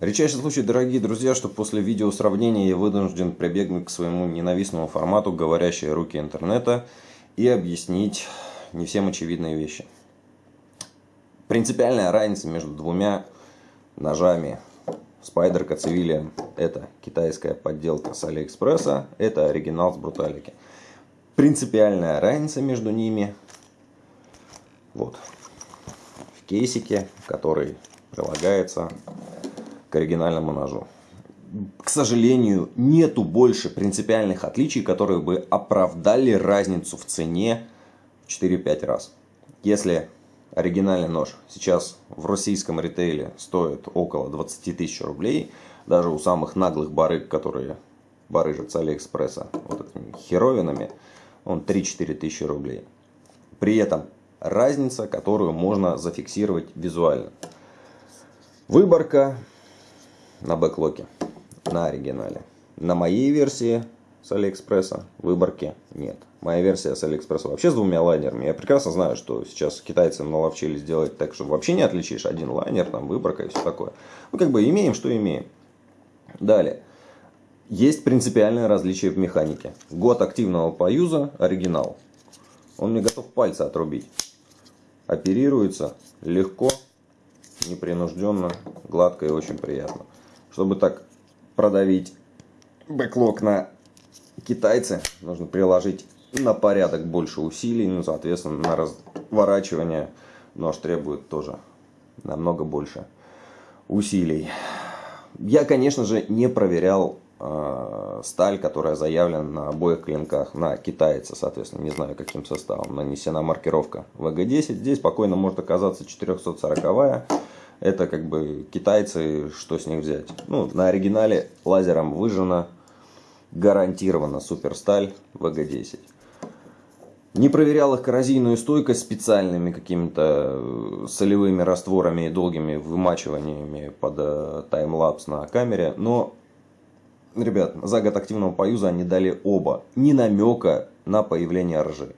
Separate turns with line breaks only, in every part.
Редчайший случай, дорогие друзья, что после видео сравнения я вынужден прибегнуть к своему ненавистному формату «Говорящие руки интернета» и объяснить не всем очевидные вещи. Принципиальная разница между двумя ножами Spider Civilian – это китайская подделка с Алиэкспресса, это оригинал с Бруталики. Принципиальная разница между ними вот в кейсике, который прилагается к оригинальному ножу. К сожалению, нету больше принципиальных отличий, которые бы оправдали разницу в цене в 4-5 раз. Если оригинальный нож сейчас в российском ритейле стоит около 20 тысяч рублей, даже у самых наглых барыг, которые барыжат с Алиэкспресса вот этими херовинами, он 3-4 тысячи рублей. При этом разница, которую можно зафиксировать визуально. Выборка на backlock е, на оригинале. На моей версии с Алиэкспресса выборки нет. Моя версия с Алиэкспресса вообще с двумя лайнерами. Я прекрасно знаю, что сейчас китайцы наловчили сделать так, что вообще не отличишь один лайнер, там выборка и все такое. Ну, как бы имеем, что имеем. Далее. Есть принципиальное различие в механике. Год активного поюза, оригинал. Он мне готов пальцы отрубить. Оперируется легко, непринужденно, гладко и очень приятно. Чтобы так продавить бэклог на китайцы, нужно приложить на порядок больше усилий, ну, соответственно, на разворачивание нож требует тоже намного больше усилий. Я, конечно же, не проверял э, сталь, которая заявлена на обоих клинках на китайца, соответственно, не знаю каким составом нанесена маркировка ВГ-10. Здесь спокойно может оказаться 440-я. Это как бы китайцы, что с них взять. Ну, на оригинале лазером выжжена гарантированно суперсталь ВГ-10. Не проверял их коррозийную стойкость специальными какими-то э, солевыми растворами и долгими вымачиваниями под э, таймлапс на камере. Но, ребят, за год активного поюза они дали оба. Ни намека на появление ржи.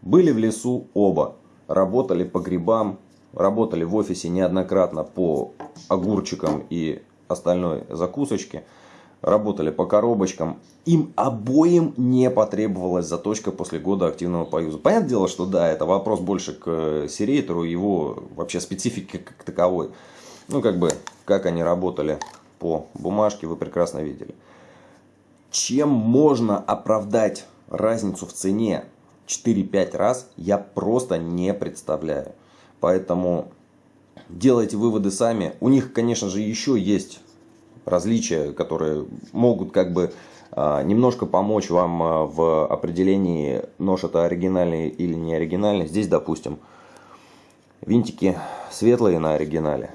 Были в лесу оба. Работали по грибам, работали в офисе неоднократно по огурчикам и остальной закусочке работали по коробочкам, им обоим не потребовалась заточка после года активного поюза. Понятное дело, что да, это вопрос больше к серейтору, его вообще специфики как таковой. Ну, как бы, как они работали по бумажке, вы прекрасно видели. Чем можно оправдать разницу в цене 4-5 раз, я просто не представляю. Поэтому делайте выводы сами. У них, конечно же, еще есть различия, которые могут как бы а, немножко помочь вам а, в определении, нож это оригинальный или не оригинальный. Здесь, допустим, винтики светлые на оригинале.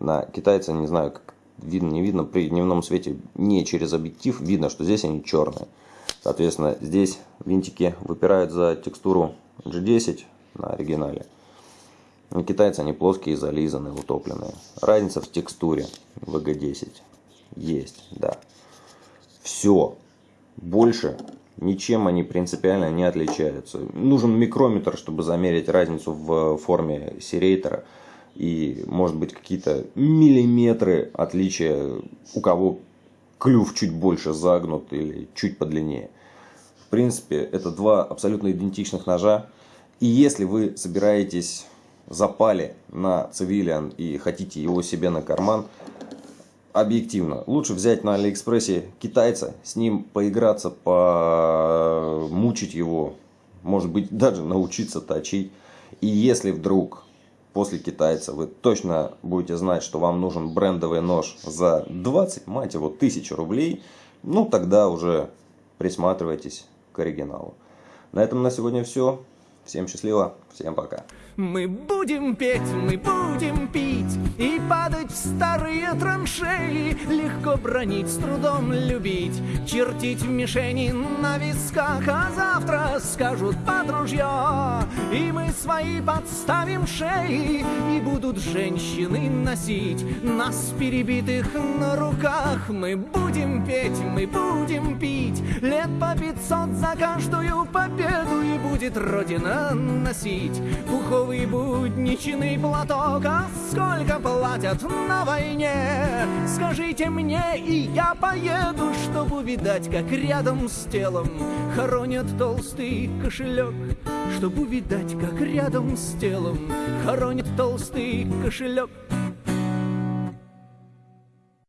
На китайца, не знаю, как видно, не видно, при дневном свете не через объектив видно, что здесь они черные. Соответственно, здесь винтики выпирают за текстуру G10 на оригинале. У китайцев они плоские, зализанные, утопленные. Разница в текстуре VG10 есть, да. Все. Больше ничем они принципиально не отличаются. Нужен микрометр, чтобы замерить разницу в форме серейтора. И может быть какие-то миллиметры отличия, у кого клюв чуть больше загнут или чуть подлиннее. Принципе, это два абсолютно идентичных ножа. И если вы собираетесь запали на цивилиан и хотите его себе на карман, объективно, лучше взять на Алиэкспрессе китайца, с ним поиграться, помучить его, может быть даже научиться точить. И если вдруг после китайца вы точно будете знать, что вам нужен брендовый нож за 20, мать его, тысяч рублей, ну тогда уже присматривайтесь к оригиналу. На этом на сегодня все. Всем счастливо, всем пока.
Мы будем петь, мы будем пить И падать в старые траншеи Легко бронить, с трудом любить Чертить мишени на висках А скажут под ружье И мы свои подставим шеи И будут женщины носить Нас перебитых на руках Мы будем петь, мы будем пить Лет по пятьсот за каждую победу И будет Родина носить пуховый будничный платок, а сколько платят на войне. Скажите мне, и я поеду, чтобы увидать, как рядом с телом хоронят толстый кошелек. Чтобы увидать, как рядом с телом хоронят толстый кошелек.